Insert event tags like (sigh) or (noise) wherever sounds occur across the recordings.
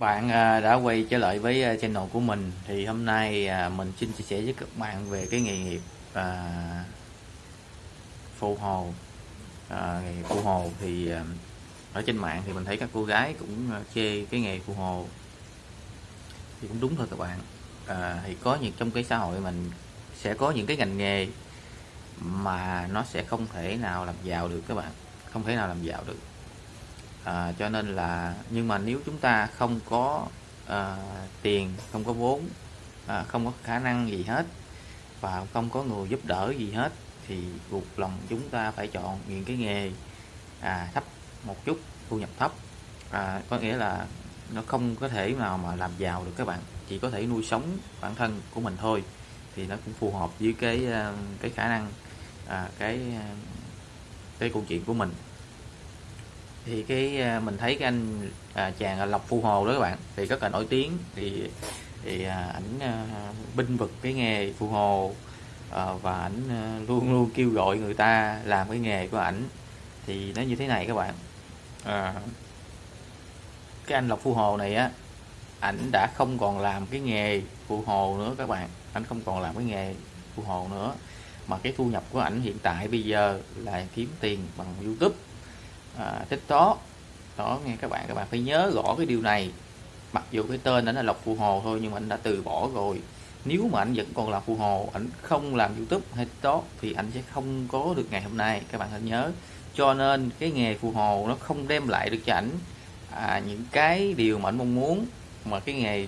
bạn à, đã quay trở lại với à, channel của mình. Thì hôm nay à, mình xin chia sẻ với các bạn về cái nghề nghiệp à, phụ hồ. À, nghề phụ hồ thì ở trên mạng thì mình thấy các cô gái cũng chê cái nghề phụ hồ. Thì cũng đúng thôi các bạn. À, thì có những trong cái xã hội mình sẽ có những cái ngành nghề mà nó sẽ không thể nào làm giàu được các bạn. Không thể nào làm giàu được à, cho nên là nhưng mà nếu chúng ta không có à, tiền không có vốn à, không có khả năng gì hết và không có người giúp đỡ gì hết thì buộc lòng chúng ta phải chọn những cái nghề à, thấp một chút thu nhập thấp. À, có nghĩa là nó không có thể nào mà làm giàu được các bạn chỉ có thể nuôi sống bản thân của mình thôi thì nó cũng phù hợp với cái à, cái khả năng à, cái à, cái câu chuyện của mình thì cái à, mình thấy cái anh à, chàng à, lộc phu hồ đó các bạn thì rất là nổi tiếng. Thì thì à, ảnh à, binh vực cái nghề phu hồ à, và ảnh à, luôn luôn kêu gọi người ta làm cái nghề của ảnh. Thì nó như thế này các bạn. À, cái anh lộc phu hồ này á ảnh đã không còn làm cái nghề phu hồ nữa các bạn. Ảnh không còn làm cái nghề phu hồ nữa. Mà cái thu nhập của ảnh hiện tại bây giờ là kiếm tiền bằng youtube à, tiktok đó. Nghe các bạn các bạn phải nhớ rõ cái điều này. Mặc dù cái tên đó là lộc phù hồ thôi nhưng mà anh đã từ bỏ rồi. Nếu mà anh vẫn còn là phù hồ anh không làm youtube hay tiktok thì anh sẽ không có được ngày hôm nay. Các bạn hãy nhớ. Cho nên cái nghề phù hồ nó không đem lại được cho ảnh à, những cái điều mà anh mong muốn. Mà cái nghề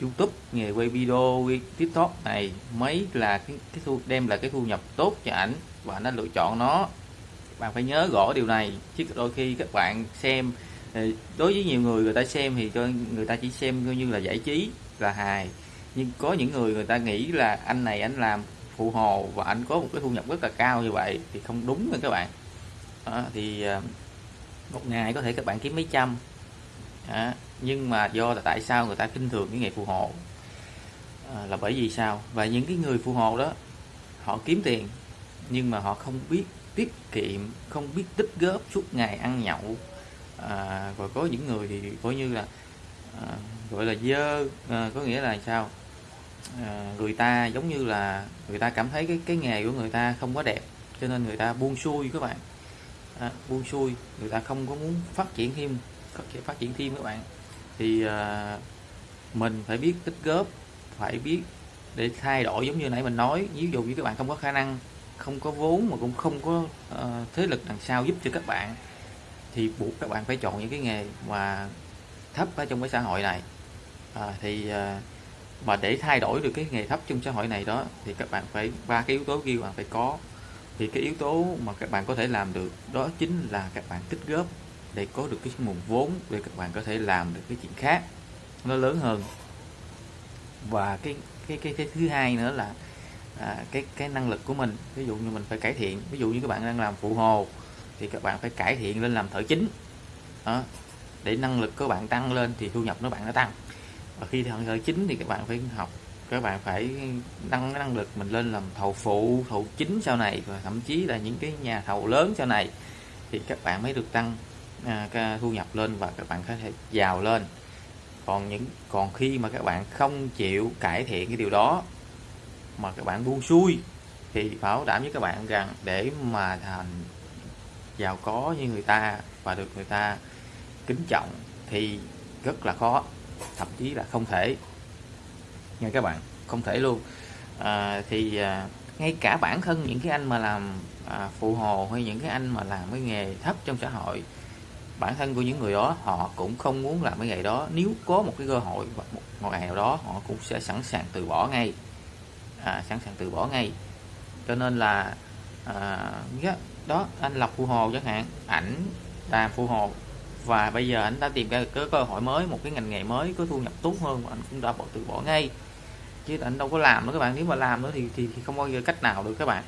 youtube nghề quay video quay tiktok này mấy là cái, cái thu đem lại cái thu nhập tốt cho ảnh và anh đã lựa chọn nó bạn phải nhớ rõ điều này chứ đôi khi các bạn xem ờ, đối với nhiều người người ta xem thì cho người ta chỉ xem coi như là giải trí là hài. Nhưng có những người người ta nghĩ là anh này anh làm phụ hồ và anh có một cái thu nhập rất là cao như vậy thì không đúng nha các bạn. Đó, thì ờ, một ngày có thể các bạn kiếm mấy trăm. Đó, nhưng mà do là tại sao người ta kinh thường cái nghề phụ hồ? À, là bởi vì sao? Và những cái người phụ hồ đó họ kiếm tiền nhưng mà họ không biết tiết kiệm không biết tích góp suốt ngày ăn nhậu. À, rồi có những người thì coi như là à, gọi là dơ à, có nghĩa là sao? À, người ta giống như là người ta cảm thấy cái cái nghề của người ta không có đẹp cho nên người ta buông xuôi các bạn. À, buông xuôi người ta không có muốn phát triển thêm phát triển thêm các bạn. Thì à, mình phải biết tích góp phải biết để thay đổi giống như nãy mình nói. Ví dụ như các bạn không có khả năng không có vốn mà cũng không có uh, thế lực đằng sau giúp cho các bạn thì buộc các bạn phải chọn những cái nghề mà thấp ở trong cái xã hội này. À, thì uh, mà để thay đổi được cái nghề thấp trong xã hội này đó thì các bạn phải ba cái yếu tố kia bạn phải có. Thì cái yếu tố mà các bạn có thể làm được đó chính là các bạn tích góp để có được cái nguồn vốn để các bạn có thể làm được cái chuyện khác nó lớn hơn. Và cái cái cái, cái thứ hai nữa là à, cái cái năng lực của mình. Ví dụ như mình phải cải thiện. Ví dụ như các bạn đang làm phụ hồ thì các bạn phải cải thiện lên làm thợ chính. Đó. để năng lực của bạn tăng lên thì thu nhập nó bạn nó tăng. Và khi thợ chính thì các bạn phải học các bạn phải nâng cái năng lực mình lên làm thầu phụ thầu chính sau này và thậm chí là những cái nhà thầu lớn sau này thì các bạn mới được tăng à, cái thu nhập lên và các bạn có thể giàu lên. Còn những còn khi mà các bạn không chịu cải thiện cái điều đó mà các bạn buông xuôi thì bảo đảm với các bạn rằng để mà thành giàu có như người ta và được người ta kính trọng thì rất là khó thậm chí là không thể. Nha các bạn không thể luôn. À, thì à, ngay cả bản thân những cái anh mà làm à, phụ hồ hay những cái anh mà làm cái nghề thấp trong xã hội bản thân của những người đó họ cũng không muốn làm cái nghề đó. Nếu có một cái cơ hội một, một ngày nào đó họ cũng sẽ sẵn sàng từ bỏ ngay à, sẵn sàng từ bỏ ngay. Cho nên là à, đó anh lập phụ hồ chẳng hạn ảnh làm phụ hồ. Và bây giờ anh đã tìm ra cái cơ hội mới một cái ngành nghề mới có thu nhập tốt hơn mà anh cũng đã bỏ từ bỏ ngay. Chứ anh đâu có làm nữa các bạn nếu mà làm nữa thì thì, thì không bao giờ cách nào được các bạn.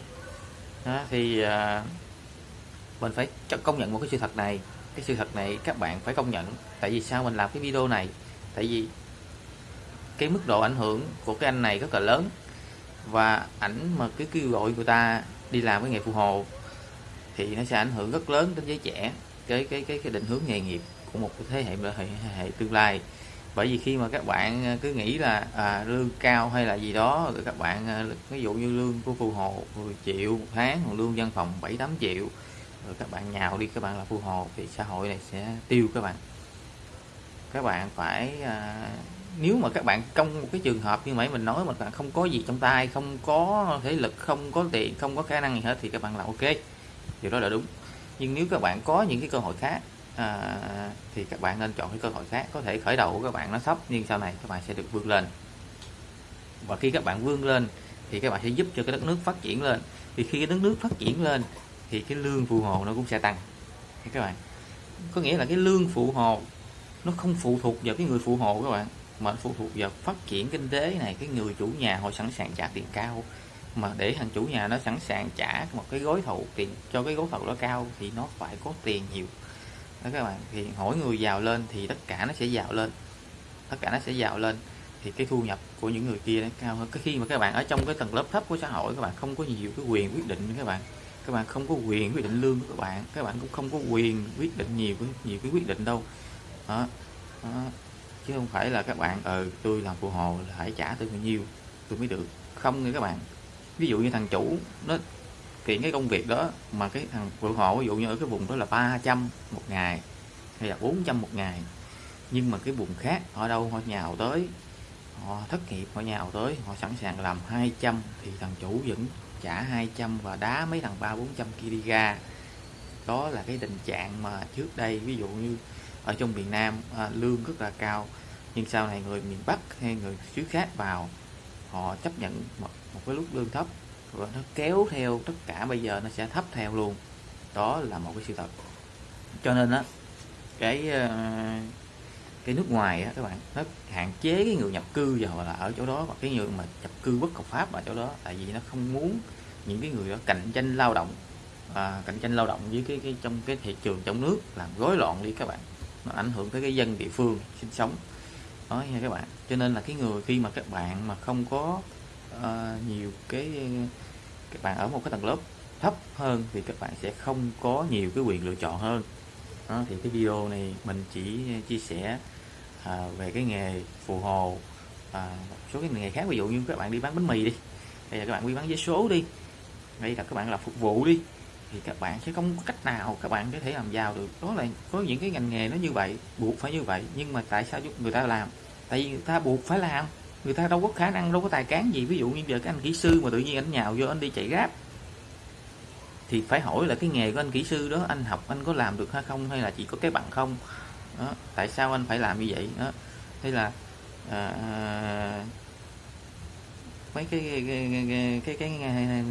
Đó, thì à, mình phải công nhận một cái sự thật này. Cái sự thật này các bạn phải công nhận. Tại vì sao mình làm cái video này? Tại vì cái mức độ ảnh hưởng của cái anh này rất là lớn và ảnh mà cứ kêu gọi người ta đi làm cái nghề phù hộ thì nó sẽ ảnh hưởng rất lớn đến giới trẻ cái cái cái cái định hướng nghề nghiệp của một thế hệ hệ, hệ, hệ tương lai. Bởi vì khi mà các bạn à, cứ nghĩ là à, lương cao hay là gì đó các bạn à, ví dụ như lương của phù hộ 10 triệu một tháng lương văn phòng 7 8 triệu rồi các bạn nhào đi các bạn là phù hộ thì xã hội này sẽ tiêu các bạn. Các bạn phải à, nếu mà các bạn trong một cái trường hợp như mấy mình nói mà bạn không có gì trong tay không có thể lực không có tiền không có khả năng gì hết thì các bạn là ok. Điều đó là đúng. Nhưng nếu các bạn có những cái cơ hội khác à, thì các bạn nên chọn cái cơ hội khác. Có thể khởi đầu của các bạn nó thấp nhưng sau này các bạn sẽ được vươn lên. Và khi các bạn vươn lên thì các bạn sẽ giúp cho cái đất nước phát triển lên. Thì khi cái đất nước phát triển lên thì cái lương phụ hồ nó cũng sẽ tăng. Các bạn có nghĩa là cái lương phụ hồ nó không phụ thuộc vào cái người phụ hộ các bạn mà phụ thuộc vào phát triển kinh tế này cái người chủ nhà họ sẵn sàng trả tiền cao. Mà để thằng chủ nhà nó sẵn sàng trả một cái gói thầu tiền cho cái gói thầu đó cao thì nó phải có tiền nhiều. Đó các bạn thì mỗi người giàu lên thì tất cả nó sẽ giàu lên. Tất cả nó sẽ giàu lên thì cái thu nhập của những người kia nó cao hơn. Cái khi mà các bạn ở trong cái tầng lớp thấp của xã hội các bạn không có nhiều cái quyền quyết định các bạn. Các bạn không có quyền quyết định lương của các bạn các bạn cũng không có quyền quyết định nhiều nhiều cái quyết định đâu. Đó, đó chứ không phải là các bạn ờ ừ, tôi làm phụ hồ là phải trả tôi bao nhiêu tôi mới được. Không nha các bạn. Ví dụ như thằng chủ nó kiện cái công việc đó mà cái thằng phụ hộ ví dụ như ở cái vùng đó là 300 một ngày hay là 400 một ngày nhưng mà cái vùng khác ở đâu họ nhào tới họ thất nghiệp họ nhào tới họ sẵn sàng làm 200 thì thằng chủ vẫn trả 200 và đá mấy thằng ba 400 kia đi ra. Đó là cái tình trạng mà trước đây ví dụ như ở trong miền Nam à, lương rất là cao nhưng sau này người miền Bắc hay người xứ khác vào họ chấp nhận một, một cái lúc lương thấp và nó kéo theo tất cả bây giờ nó sẽ thấp theo luôn. Đó là một cái sự thật. Cho nên á cái ờ, cái nước ngoài á các bạn nó hạn chế cái người nhập cư vào là ở chỗ đó và cái người mà nhập cư bất hợp pháp ở chỗ đó tại vì nó không muốn những cái người đó cạnh tranh lao động à, cạnh tranh lao động với cái, cái trong cái thị trường trong nước làm rối loạn đi các bạn nó ảnh hưởng tới cái dân địa phương sinh sống. Đó nha các bạn. Cho nên là cái người khi mà các bạn mà không có uh, nhiều cái các bạn ở một cái tầng lớp thấp hơn thì các bạn sẽ không có nhiều cái quyền lựa chọn hơn. Đó, thì cái video này mình chỉ chia sẻ à, về cái nghề phù hồ à, một số cái nghề khác. Ví dụ như các bạn đi bán bánh mì đi. Hay là các bạn đi bán vé số đi. Hay là các bạn là phục vụ đi thì các bạn sẽ không có cách nào các bạn có thể làm giàu được. Đó là có những cái ngành nghề nó như vậy buộc phải như vậy nhưng mà tại sao người ta làm? Tại vì người ta buộc phải làm người ta đâu có khả năng đâu có tài cán gì. Ví dụ như giờ cái anh kỹ sư mà tự nhiên anh nhào vô anh đi chạy gáp thì phải hỏi là cái nghề của anh kỹ sư đó anh học anh có làm được hay không hay là chỉ có cái bằng không? Đó. tại sao anh phải làm như vậy? Đó hay là à, mấy cái cái, cái cái cái cái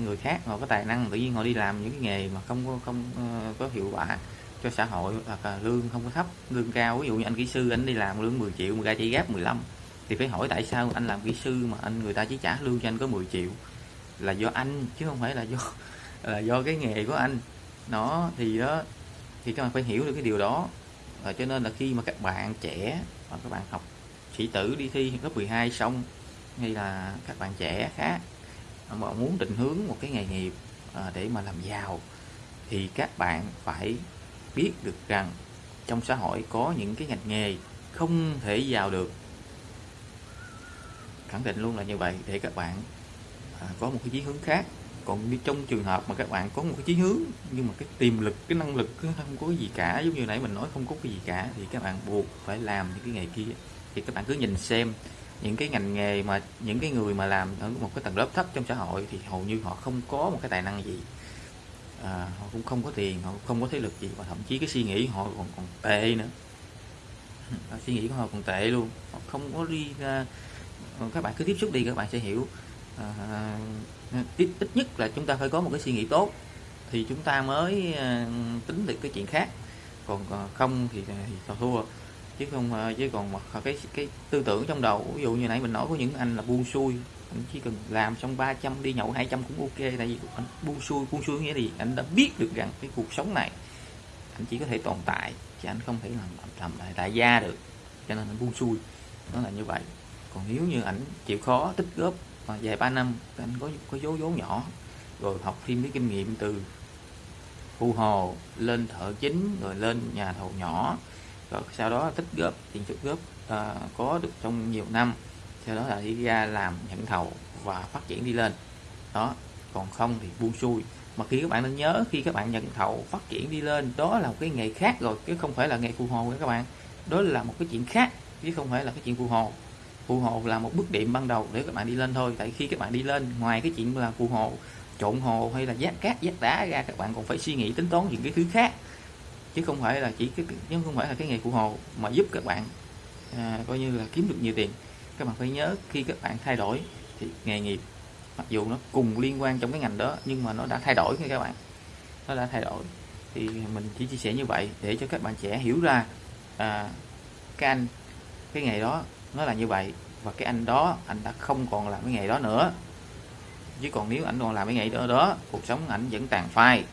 người khác họ có tài năng tự nhiên họ đi làm những cái nghề mà không có không ờ, có hiệu quả cho xã hội hoặc là lương không có thấp lương cao. Ví dụ như anh kỹ sư anh đi làm lương 10 triệu mà ra chỉ gáp 15 thì phải hỏi tại sao anh làm kỹ sư mà anh người ta chỉ trả lương cho anh có 10 triệu? Là do anh chứ không phải là do (laughs) là do cái nghề của anh. Nó thì đó thì các bạn phải hiểu được cái điều đó. Và cho nên là khi mà các bạn trẻ và các bạn học sĩ tử đi thi lớp 12 xong hay là các bạn trẻ khác mà muốn định hướng một cái nghề nghiệp à, để mà làm giàu, thì các bạn phải biết được rằng trong xã hội có những cái ngành nghề không thể giàu được. Khẳng định luôn là như vậy để các bạn à, có một cái chí hướng khác. Còn như trong trường hợp mà các bạn có một cái chí hướng, nhưng mà cái tiềm lực, cái năng lực không có gì cả, giống như nãy mình nói không có cái gì cả, thì các bạn buộc phải làm những cái nghề kia. Thì các bạn cứ nhìn xem những cái ngành nghề mà những cái người mà làm ở một cái tầng lớp thấp trong xã hội thì hầu như họ không có một cái tài năng gì. À, họ cũng không có tiền họ không có thế lực gì và thậm chí cái suy nghĩ họ còn còn tệ nữa. Suy nghĩ của họ còn tệ luôn. Họ không có đi ra các bạn cứ tiếp xúc đi các bạn sẽ hiểu. À, ít, ít nhất là chúng ta phải có một cái suy nghĩ tốt thì chúng ta mới à, tính được cái chuyện khác. Còn không thì, thì thua chứ không ờ, chứ còn mà ờ, cái cái tư tưởng trong đầu, ví dụ như nãy mình nói có những anh là buông xuôi, anh chỉ cần làm xong 300 đi nhậu 200 cũng ok, tại vì anh buông xuôi buông xuôi nghĩa gì anh đã biết được rằng cái cuộc sống này anh chỉ có thể tồn tại, chứ anh không thể làm làm lại đại gia được, cho nên anh buông xuôi, nó là như vậy. Còn nếu như ảnh chịu khó, tích góp ờ, vài ba năm, anh có có dấu vốn nhỏ, rồi học thêm cái kinh nghiệm từ phù hồ, lên thợ chính, rồi lên nhà thầu nhỏ rồi sau đó tích góp tiền tích góp à, có được trong nhiều năm. Sau đó là đi ra làm nhận thầu và phát triển đi lên. Đó còn không thì buông xuôi. Mà khi các bạn nên nhớ khi các bạn nhận thầu phát triển đi lên đó là một cái nghề khác rồi chứ không phải là nghề phù hồ các bạn. Đó là một cái chuyện khác chứ không phải là cái chuyện phù hồ. Phù hồ là một bước điểm ban đầu để các bạn đi lên thôi. Tại khi các bạn đi lên ngoài cái chuyện là phù hồ trộn hồ hay là giác cát giác đá ra các bạn còn phải suy nghĩ tính toán những cái thứ khác chứ không phải là chỉ cái nhưng không phải là cái nghề phụ hồ mà giúp các bạn à, coi như là kiếm được nhiều tiền. Các bạn phải nhớ khi các bạn thay đổi thì nghề nghiệp mặc dù nó cùng liên quan trong cái ngành đó nhưng mà nó đã thay đổi nha các bạn. Nó đã thay đổi. Thì mình chỉ chia sẻ như vậy để cho các bạn trẻ hiểu ra à, cái anh cái nghề đó nó là như vậy và cái anh đó anh đã không còn làm cái nghề đó nữa. Chứ còn nếu anh còn làm cái nghề đó đó cuộc sống ảnh vẫn tàn phai.